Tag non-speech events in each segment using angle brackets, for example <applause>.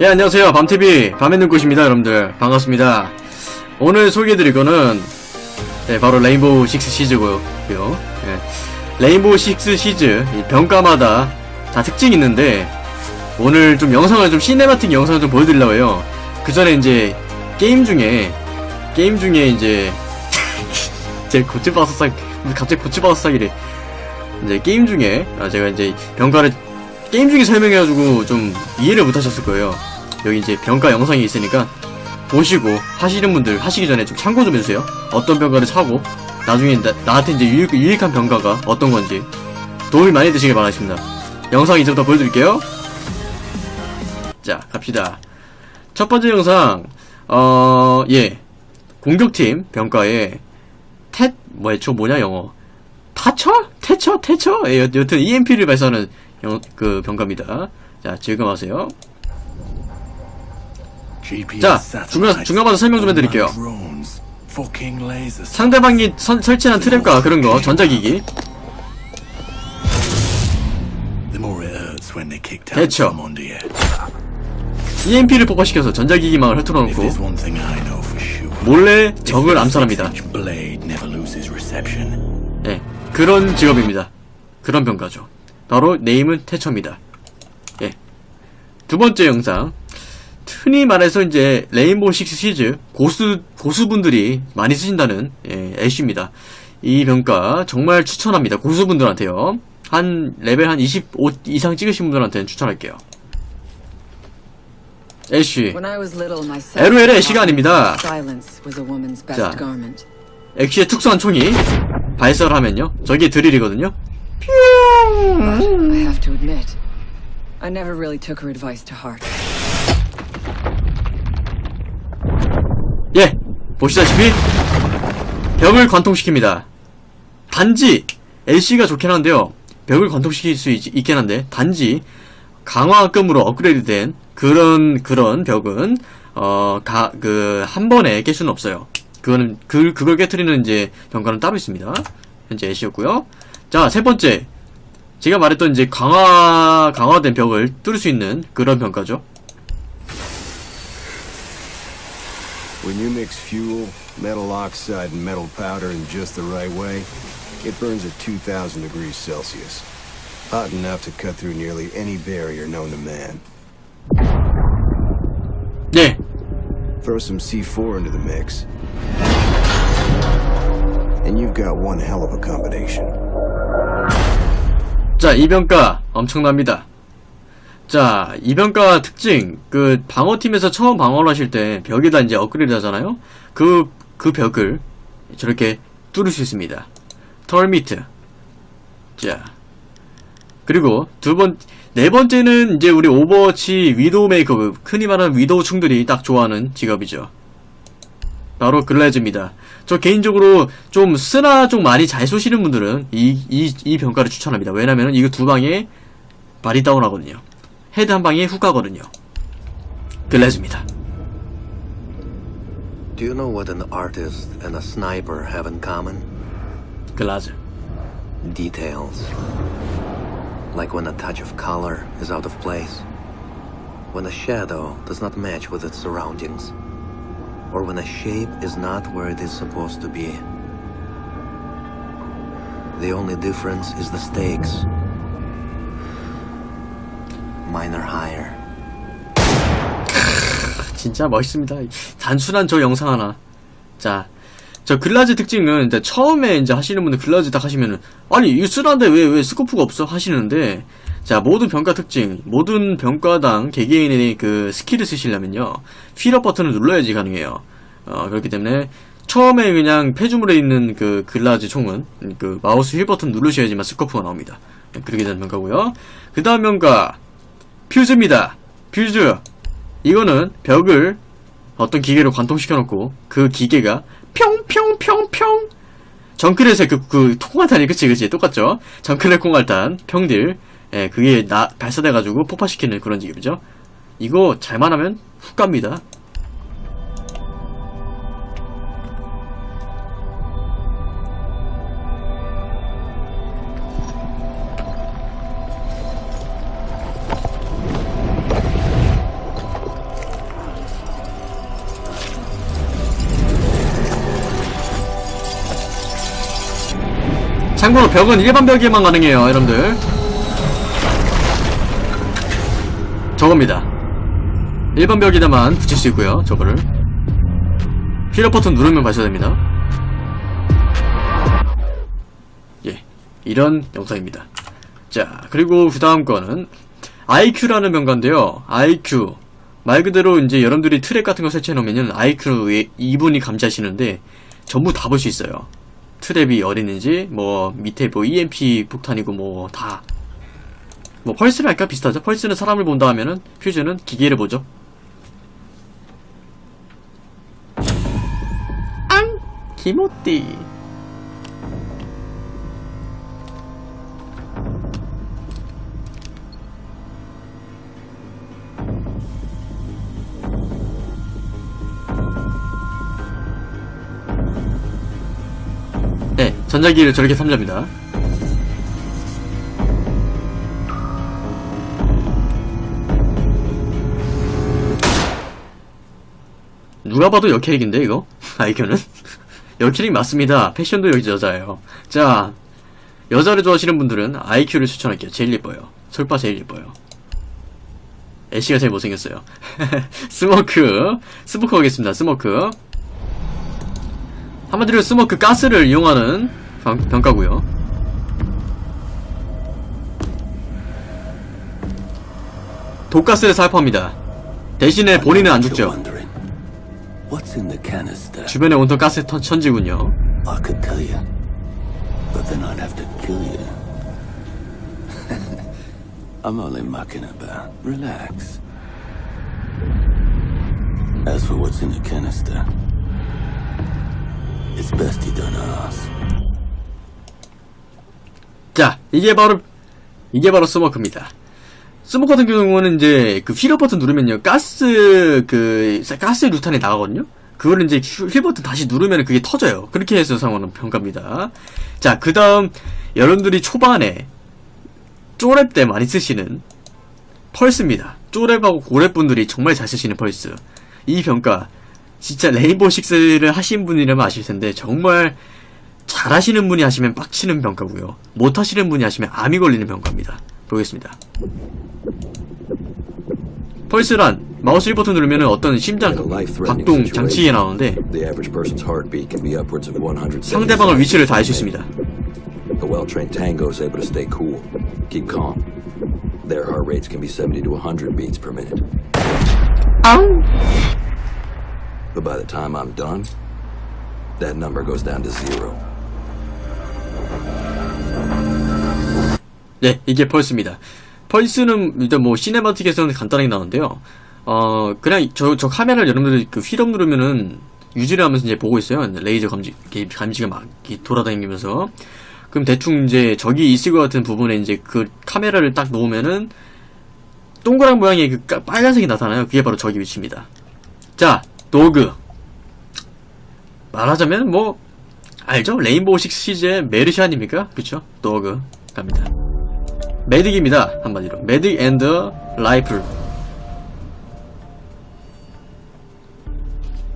예 안녕하세요. 밤TV 밤의 눈꽃입니다 여러분들. 반갑습니다. 오늘 소개해드릴 거는 네, 바로 레인보우 식스 시즈고요. 예. 레인보우 식스 시즈 이 병과마다 다 특징이 있는데 오늘 좀 영상을 좀 cinematic 영상을 좀 보여드리려고 해요. 그 전에 이제 게임 중에 게임 중에 이제 <laughs> 제 고추바사삭 갑자기 고추바사삭이래. 이제 게임 중에 아, 제가 이제 병과를 게임 중에 설명해가지고 좀 이해를 못하셨을 거예요. 여기 이제 병가 영상이 있으니까 보시고 하시는 분들 하시기 전에 좀 참고 좀 해주세요. 어떤 병가를 사고 나중에 나, 한테 이제 유익, 유익 한 병가가 어떤 건지 도움이 많이 되시길 바라겠습니다. 영상 이제부터 보여드릴게요. 자 갑시다. 첫 번째 영상 어 예 공격팀 병가에 텟 뭐야 저 뭐냐 영어 타처? 태처? 태처? 예, 여- 여튼 EMP를 발사하는 영, 그 병가입니다. 자, 즐거워하세요. 자, 중간- 중간마다 설명 좀 해드릴게요. 상대 상대방이 선- 설치한 트랩과 그런 거, 전자기기. 대처 EMP를 폭발시켜서 전자기기망을 흩어놓고 몰래 적을 암살합니다. 예, 그런 직업입니다. 그런 병과죠. 바로 네임은 태처입니다. 예. 두 번째 영상. 흔히 말해서 이제 레인보우 식스 시즈 고수 고수분들이 많이 쓰신다는 예, 애쉬입니다. 이 병과 정말 추천합니다. 고수분들한테요. 한 레벨 한 25 이상 찍으신 분들한테는 추천할게요. 애쉬 LOL의 woman's best 자. 애쉬의 특수한 총이 발사를 하면요. 저게 드릴이거든요. I have to admit, I never really took her advice to heart. 예, 보시다시피 벽을 관통시킵니다. 단지 LC가 좋긴 한데요. 벽을 관통시킬 수 있, 있긴 한데 단지 강화급으로 업그레이드된 그런 그런 벽은 어그 한 번에 깰 수는 없어요. 그거는 그 그걸 깨트리는 이제 병가는 따로 있습니다. 현재 LC였고요. 자, 세 번째. 제가 말했던 이제 강화 강화된 벽을 뚫을 수 있는 그런 병가죠. When you mix fuel, metal oxide, and metal powder in just the right way, it burns at 2,000 degrees Celsius. Hot enough to cut through nearly any barrier known to man. 네, Throw some C4 into the mix, and you've got one hell of a combination. 자, 이병가 엄청납니다. 자, 이병가 특징, 그 방어팀에서 처음 방어를 하실 때 벽에다 이제 업그레이드 하잖아요? 그, 그 벽을 저렇게 뚫을 수 있습니다. 털미트. 자. 그리고 두 번, 네 번째는 이제 우리 오버워치 위도우 메이커, 흔히 말하는 위도우 충들이 딱 좋아하는 직업이죠. 바로 글래즈입니다. 저 개인적으로 좀 스나 좀 많이 잘 쏘시는 분들은 이, 이, 이 병과를 추천합니다. 왜냐면은 이거 두 방에 발이 다운 하거든요. 헤드 한 방에 훅 가거든요. 글래즈입니다. Do you know what an artist and a sniper have in common? 글라즈. Details. Like when a touch of color is out of place, when a shadow does not match with its surroundings, or when a shape is not where it is supposed to be. The only difference is the stakes. Mine are higher. 진짜 멋있습니다. 단순한 저 영상 하나. 자, 저 글라즈 특징은 이제 처음에 이제 하시는 분들 글라즈 딱 하시면은 아니 스나라는데 왜 왜 스코프가 없어 하시는데 자 모든 병과 특징 모든 병과당 개개인의 그 스킬을 쓰시려면요 휠업 버튼을 눌러야지 가능해요. 어 그렇기 때문에 처음에 그냥 폐주물에 있는 그 글라즈 총은 그 마우스 휠 버튼 누르셔야지만 스코프가 나옵니다. 네, 그렇게 되는 병가고요. 그 다음 병가 퓨즈입니다. 퓨즈 이거는 벽을 어떤 기계로 관통시켜 놓고 그 기계가 평평평평 정크렛의 그, 그 콩알탄이 그치 그치 똑같죠 정크렛 콩알탄 평딜 예, 그게 나, 발사돼가지고 폭파시키는 그런 지금이죠. 이거 잘만 하면 훅 갑니다. 참고로 벽은 일반 벽에만 가능해요 여러분들 저겁니다. 일반 벽에다만 붙일 수 있고요 저거를. 힐업 버튼 누르면 발사됩니다. 예 이런 영상입니다. 자 그리고 그 다음 거는 IQ라는 병가인데요. IQ 말 그대로 이제 여러분들이 트랙 같은 거 설치해 놓으면은 IQ 이분이 감지하시는데 전부 다 볼 수 있어요. 트랩이 어디 있는지 뭐 밑에 뭐 EMP 폭탄이고 뭐 다 뭐 펄스를 할까? 비슷하죠. 펄스는 사람을 본다 하면은 퓨즈는 기계를 보죠. 앙! 기모띠. 네 전자기를 저렇게 삼잡니다 누가 봐도 여캐릭인데 이거? <laughs> 아이큐는? 여캐릭 <laughs> 맞습니다. 패션도 여기 여자예요. 자, 여자를 좋아하시는 분들은 아이큐를 추천할게요. 제일 예뻐요. 솔바 제일 예뻐요. 애쉬가 제일 못생겼어요. <laughs> 스모크, 스모크 하겠습니다. 스모크. 한마디로 스모크 가스를 이용하는 병, 병과고요. 독가스를 살포합니다. 대신에 본인은 안 죽죠. Wondering, what's in the canister? 주변에 온통 가스 터- 천지군요. I could tell you, but then I'd have to kill you. <laughs> I'm only mucking about. Relax. As for what's in the canister, it's best you don't ask. 자, 이게 바로 이게 바로 스모크입니다. 스모크 같은 경우는 이제 그 휠업 버튼 누르면요 가스 그 가스 유탄이 나가거든요. 그거를 이제 휠- 휠 버튼 다시 누르면 그게 터져요. 그렇게 해서 사용하는 병과입니다. 자, 그 다음 여러분들이 초반에 쪼렙 때 많이 쓰시는 펄스입니다. 쪼랩하고 고랩 분들이 정말 잘 쓰시는 펄스. 이 병과 진짜 레인보우 식스를 하신 분이라면 아실 텐데 정말 잘하시는 분이 하시면 빡치는 병과고요. 못하시는 분이 하시면 암이 걸리는 병과입니다. 보겠습니다. 펄스란 마우스 1버튼 누르면 어떤 심장 박동 장치가 나오는데 The average person's heartbeat can be upwards of 100. 상대방을 위치를 다 알 수 있습니다. A well-trained tango is able to stay cool, keep calm. Their heart rates can be 70 to 100 beats per minute. But by the time I'm done, that number goes down to zero. 네, 이게 펄스입니다. 펄스는 일단 뭐 시네마틱에서는 간단하게 나오는데요. 어, 그냥 저, 저 카메라를 여러분들이 그 휠업 누르면은 유지를 하면서 이제 보고 있어요. 레이저 감지, 감지가 막 돌아다니면서. 그럼 대충 이제 저기 있을 것 같은 부분에 이제 그 카메라를 딱 놓으면은 동그란 모양의 그 까- 빨간색이 나타나요. 그게 바로 저기 위치입니다. 자, 독. 말하자면 뭐, 알죠? 레인보우 식스 시즈의 메르시 아닙니까? 그쵸? 독. 갑니다. 메딕입니다. 한마디로. 메딕 앤드 라이플.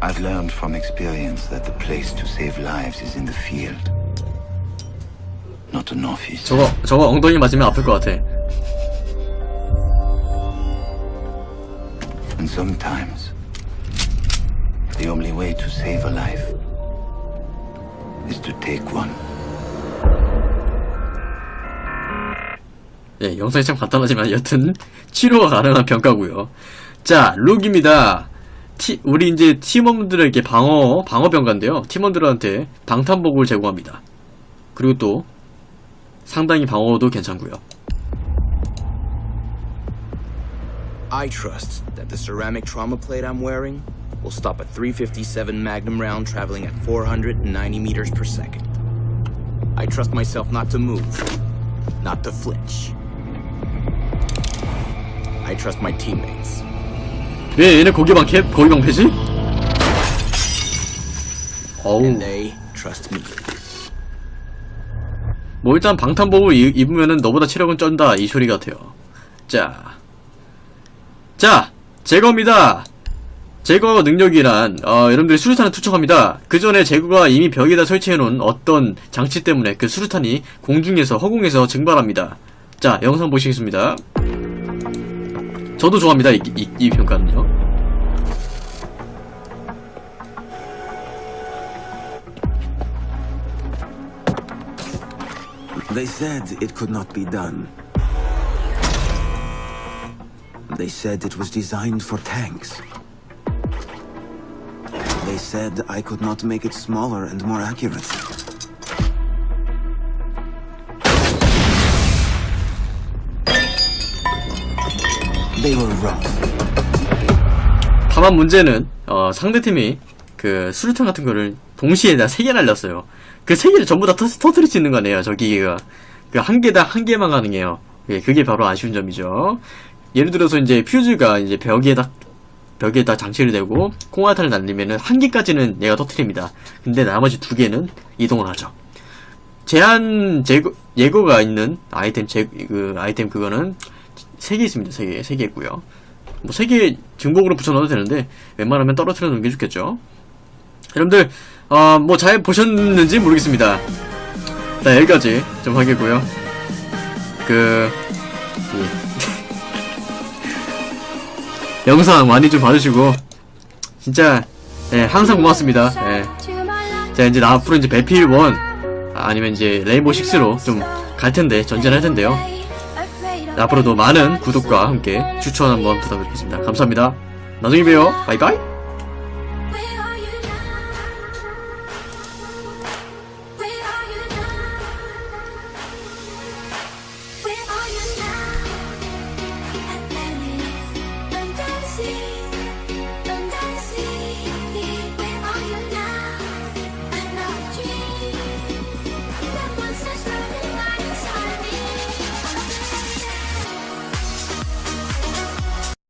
I've learned from experience that the place to save lives is in the field, not an office. 저거, 저거 엉덩이 맞으면 아플 것 같아. And sometimes, the only way to save a life is to take one. 예, 영상이 참 간단하지만 여튼 치료가 가능한 병가고요. 자, 룩입니다. 티, 우리 이제 팀원들에게 방어 방어 병가인데요. 팀원들한테 방탄복을 제공합니다. 그리고 또 상당히 방어도 괜찮고요. I trust that the ceramic trauma plate I'm wearing will stop a 357 Magnum round traveling at 490 meters per second. I trust myself not to move, not to flinch. I trust my teammates. 왜 얘네 고기방 캡 고기방 패지? 어우, And they trust me. 뭐 일단 방탄복을 이- 입으면은 너보다 체력은 쩐다 이 소리 같아요. 자, 자 제거입니다. 제거 능력이란 어, 여러분들이 수류탄을 투척합니다. 그 전에 제거가 이미 벽에다 설치해놓은 어떤 장치 때문에 그 수류탄이 공중에서 허공에서 증발합니다. 자 영상 보시겠습니다. 저도 좋아합니다 이, 이, 이 평가는요. They said it could not be done. They said it was designed for tanks. They said I could not make it smaller and more accurate. 다만 문제는 어, 상대팀이 그 수류탄 같은 거를 동시에 다세개 날렸어요. 그 세 개를 전부 다 터, 터뜨릴 수 있는 거네요. 저 기계가. 그 한 개당 한 개만 가능해요. 예, 그게 바로 아쉬운 점이죠. 예를 들어서 이제 퓨즈가 이제 벽에다 벽에다 장치를 대고 콩알탄을 날리면은 한 개까지는 얘가 터트립니다. 근데 나머지 두 개는 이동을 하죠. 제한 제거 예고가 있는 아이템 제 그 아이템 그거는 세개 있습니다. 세 개, 세개 있고요. 뭐세개 증복으로 붙여넣어도 되는데 웬만하면 떨어뜨려 놓는 게 좋겠죠. 여러분들 어, 뭐 잘 보셨는지 모르겠습니다. 자 여기까지 좀 하겠고요. 그 예. <laughs> 영상 많이 좀 봐주시고 진짜 예, 항상 고맙습니다. 예. 자 이제 나 앞으로 이제 배필 1 아니면 이제 레인보우 6로 좀 갈 텐데 전진할 텐데요. 앞으로도 많은 구독과 함께 추천 한번 부탁드리겠습니다. 감사합니다. 나중에 봬요. 바이바이.